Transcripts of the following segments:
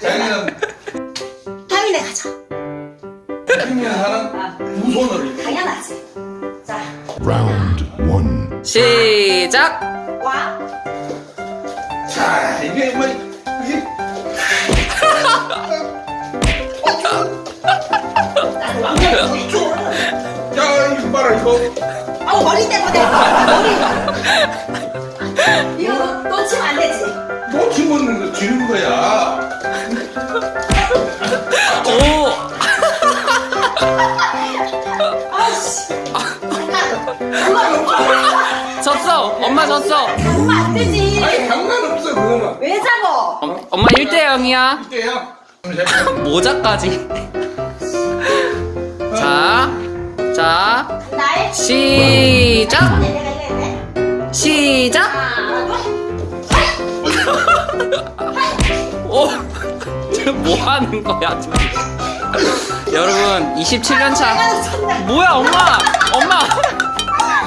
자기는 타미네 가자. 캠핑을 하는 두 손으로 이렇게. 당연하지. 자, Round one. 시작! 와. 자, 이게 뭐 줘. 야 이거 봐라 이거. 아우 머리 때문에 머리. 이거 놓치면 안 되지. 놓치면 지는 거야. 오! 아씨. 엄마 엄마 졌어! 엄마 졌어! 엄마 안 되지. 아니 상관없어 그거는. 왜 잡어? 엄, 엄마 1대 0이야. 이때야. 모자까지. 자, 자, 시작! 하는 거야? 여러분, 27년차. 내가 쳤네. 뭐야, 엄마! 엄마!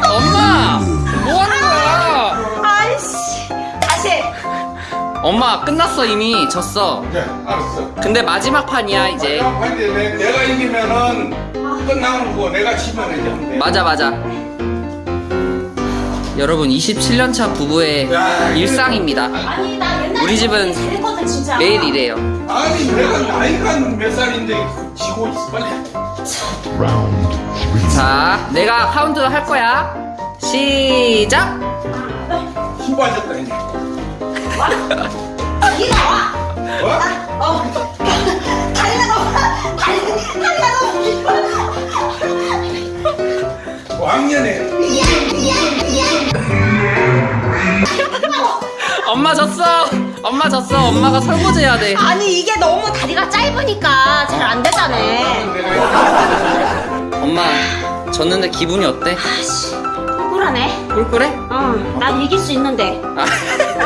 엄마! 뭐 하는 거야? 아이씨. 다시. 엄마, 끝났어, 이미. 졌어. 네, 알았어. 근데 마지막 판이야, 이제. 내- 내가 이기면은 끝나는 거고 내가 지면 이제. 맞아, 맞아. 여러분, 27년차 부부의 야, 일상입니다. 아니 나 옛날에 우리 집은 잘했거든 진짜. 매일 이래요. 아니 내가 나이가 몇 살인데 지고 있어 빨리. 자, 내가 카운트 할 거야. 시작! 수고하셨다 이제. 다리가 와. 어? 어. 다리가 너무 다리 다리가 너무 길어. 왕년에 엄마 졌어! 엄마 졌어! 엄마가 설거지 해야 돼. 아니 이게 너무 다리가 짧으니까 잘 안 되잖아. 엄마, 졌는데 기분이 어때? 아씨 억울하네. 꿀꿀해? 어, 난 이길 수 있는데. 아,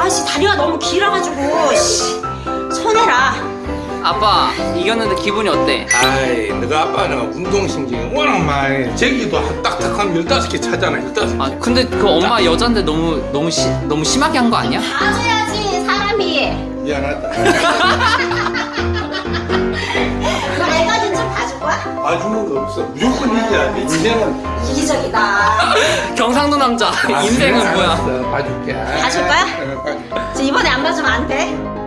아씨 다리가 너무 길어가지고 씨. 아빠, 이겼는데 기분이 어때? 아이 너가 아빠는 운동신경이 워낙 많이 제기도 딱딱한 15개 차잖아 15개 아, 근데 그 엄마 여잔데 너무, 너무 시, 너무 심하게 한 거 아니야? 봐줘야지 사람이. 미안하다 너 애가진 좀 봐줄 거야? 봐주는 거 없어 무조건 이겨야 돼 인생은 이기적이다. 경상도 남자. 아, 인생은 뭐야? 알았어. 봐줄게 봐줄 거야? 어, 봐줄게 이번에 안 봐주면 안 돼.